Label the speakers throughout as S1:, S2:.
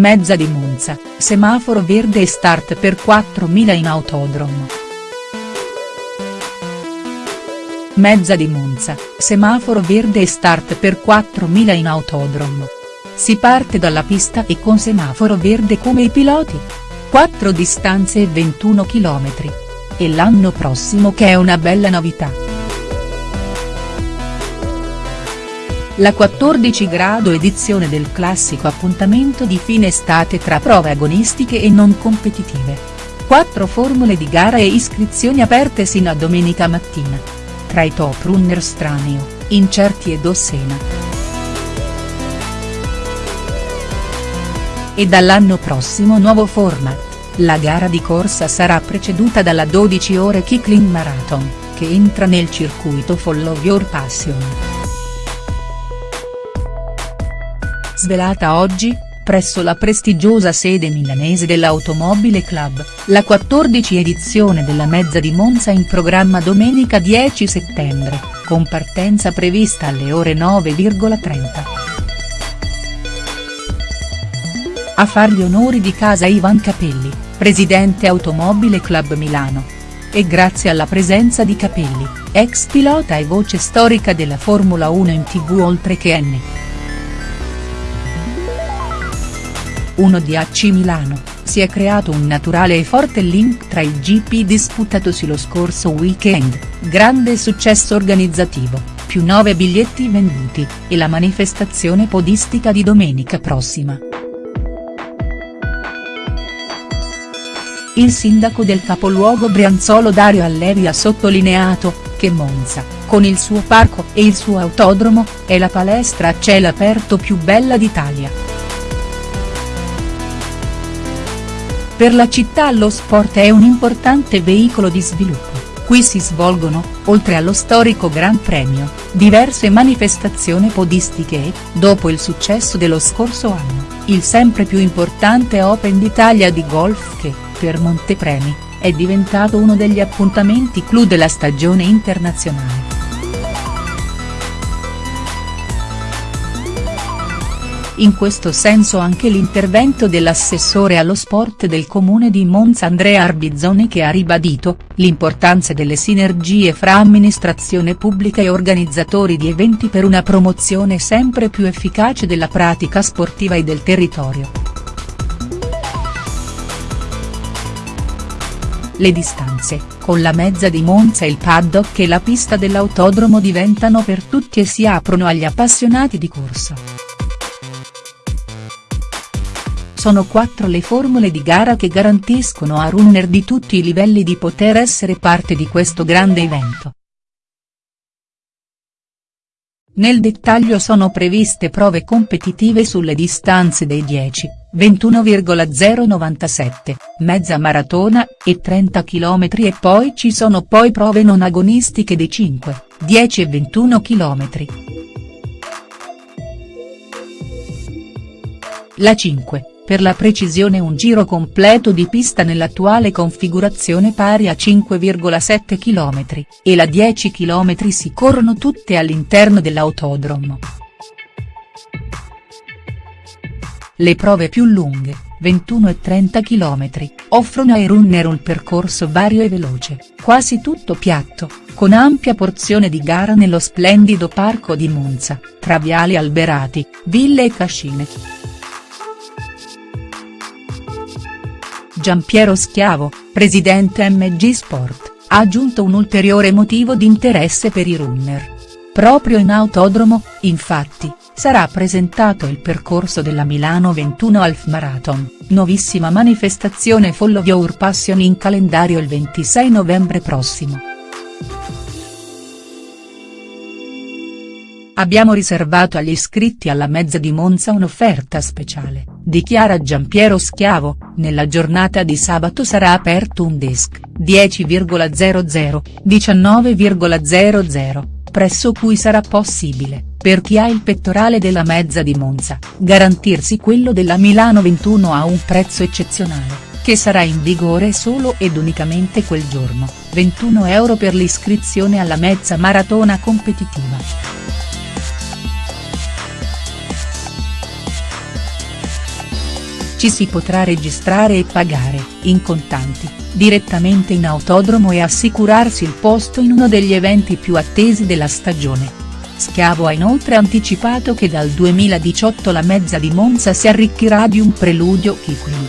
S1: Mezza di Monza, semaforo verde e start per 4.000 in autodromo. Mezza di Monza, semaforo verde e start per 4.000 in autodromo. Si parte dalla pista e con semaforo verde come i piloti. 4 distanze e 21 km. E l'anno prossimo che è una bella novità. La 14 grado edizione del classico appuntamento di fine estate tra prove agonistiche e non competitive. Quattro formule di gara e iscrizioni aperte sino a domenica mattina. Tra i top runner Straneo, Incerti ed Ossena. E dall'anno prossimo nuovo format, la gara di corsa sarà preceduta dalla 12 ore Kicklin Marathon, che entra nel circuito Follow Your Passion. Svelata oggi, presso la prestigiosa sede milanese dell'Automobile Club, la 14 edizione della Mezza di Monza in programma domenica 10 settembre, con partenza prevista alle ore 9,30. A far gli onori di casa Ivan Capelli, presidente Automobile Club Milano. E grazie alla presenza di Capelli, ex pilota e voce storica della Formula 1 in tv oltre che N. 1 di AC Milano, si è creato un naturale e forte link tra il GP disputatosi lo scorso weekend, grande successo organizzativo, più 9 biglietti venduti, e la manifestazione podistica di domenica prossima. Il sindaco del capoluogo Brianzolo Dario Allevi ha sottolineato, che Monza, con il suo parco e il suo autodromo, è la palestra a cielo aperto più bella d'Italia. Per la città lo sport è un importante veicolo di sviluppo, qui si svolgono, oltre allo storico Gran Premio, diverse manifestazioni podistiche e, dopo il successo dello scorso anno, il sempre più importante Open d'Italia di golf che, per Montepremi, è diventato uno degli appuntamenti clou della stagione internazionale. In questo senso anche l'intervento dell'assessore allo sport del comune di Monza Andrea Arbizzoni che ha ribadito, l'importanza delle sinergie fra amministrazione pubblica e organizzatori di eventi per una promozione sempre più efficace della pratica sportiva e del territorio. Le distanze, con la mezza di Monza il paddock e la pista dell'autodromo diventano per tutti e si aprono agli appassionati di corsa. Sono quattro le formule di gara che garantiscono a runner di tutti i livelli di poter essere parte di questo grande evento. Nel dettaglio sono previste prove competitive sulle distanze dei 10, 21,097, mezza maratona, e 30 km e poi ci sono poi prove non agonistiche di 5, 10 e 21 km. La 5, per la precisione un giro completo di pista nell'attuale configurazione pari a 5,7 km, e la 10 km si corrono tutte all'interno dell'autodromo. Le prove più lunghe, 21 e 30 km, offrono ai runner un percorso vario e veloce, quasi tutto piatto, con ampia porzione di gara nello splendido parco di Monza, tra viali alberati, ville e cascine. Giampiero Schiavo, presidente MG Sport, ha aggiunto un ulteriore motivo di interesse per i runner. Proprio in autodromo, infatti, sarà presentato il percorso della Milano 21 Half Marathon, nuovissima manifestazione Follow Your Passion in calendario il 26 novembre prossimo. Abbiamo riservato agli iscritti alla mezza di Monza un'offerta speciale, dichiara Giampiero Schiavo, nella giornata di sabato sarà aperto un desk, 10,00, 19,00, presso cui sarà possibile, per chi ha il pettorale della mezza di Monza, garantirsi quello della Milano 21 a un prezzo eccezionale, che sarà in vigore solo ed unicamente quel giorno, 21 euro per l'iscrizione alla mezza maratona competitiva. Ci si potrà registrare e pagare, in contanti, direttamente in autodromo e assicurarsi il posto in uno degli eventi più attesi della stagione. Schiavo ha inoltre anticipato che dal 2018 la mezza di Monza si arricchirà di un preludio Kipling.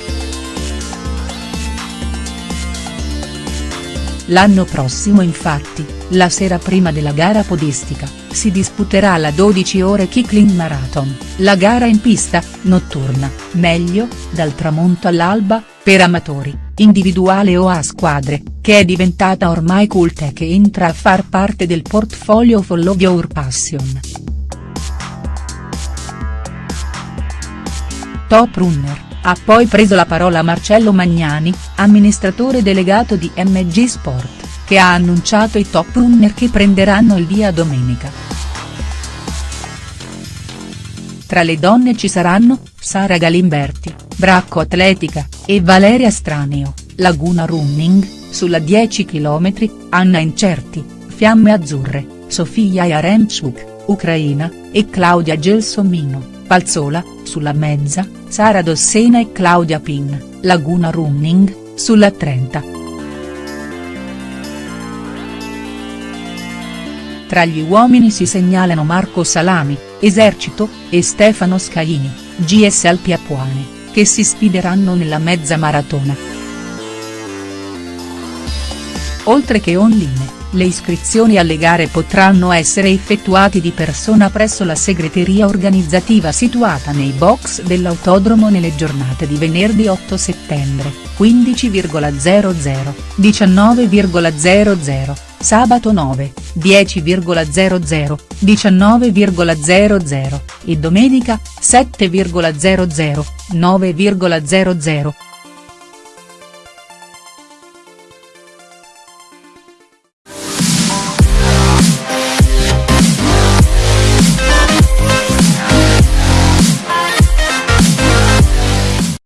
S1: L'anno prossimo infatti, la sera prima della gara podistica, si disputerà la 12 ore Kicking Marathon, la gara in pista, notturna, meglio, dal tramonto all'alba, per amatori, individuale o a squadre, che è diventata ormai cult e che entra a far parte del portfolio Follow Your Passion. Top Runner, ha poi preso la parola Marcello Magnani, amministratore delegato di MG Sport che ha annunciato i top runner che prenderanno il via domenica. Tra le donne ci saranno, Sara Galimberti, Bracco Atletica, e Valeria Straneo, Laguna Running, sulla 10 km, Anna Incerti, Fiamme Azzurre, Sofia Yaremchuk, Ucraina, e Claudia Gelsomino, Palzola, sulla mezza, Sara Dossena e Claudia Pin, Laguna Running, sulla 30. Tra gli uomini si segnalano Marco Salami, Esercito, e Stefano Scaini, GS Alpi Apuane, che si sfideranno nella mezza maratona. Oltre che online, le iscrizioni alle gare potranno essere effettuate di persona presso la segreteria organizzativa situata nei box dell'autodromo nelle giornate di venerdì 8 settembre, 15,00, 19,00, sabato 9, 10,00, 19,00, e domenica, 7,00, 9,00.